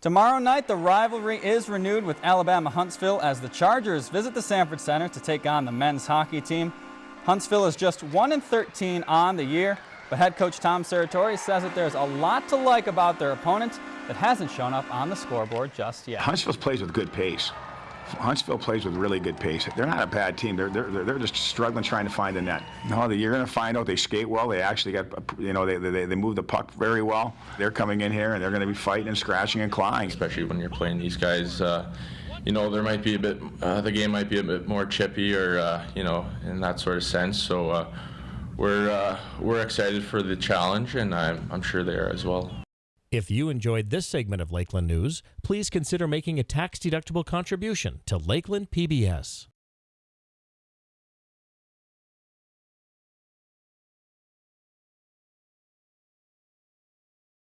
Tomorrow night, the rivalry is renewed with Alabama Huntsville as the Chargers visit the Sanford Center to take on the men's hockey team. Huntsville is just 1 and 13 on the year, but head coach Tom Serratore says that there's a lot to like about their opponent that hasn't shown up on the scoreboard just yet. Huntsville plays with good pace. Huntsville plays with really good pace. They're not a bad team. They're, they're, they're just struggling trying to find the net. No, you're going to find out they skate well. They actually got, you know, they, they, they move the puck very well. They're coming in here and they're going to be fighting and scratching and clawing. Especially when you're playing these guys, uh, you know, there might be a bit, uh, the game might be a bit more chippy or, uh, you know, in that sort of sense. So uh, we're, uh, we're excited for the challenge and I'm, I'm sure they are as well. If you enjoyed this segment of Lakeland News, please consider making a tax-deductible contribution to Lakeland PBS.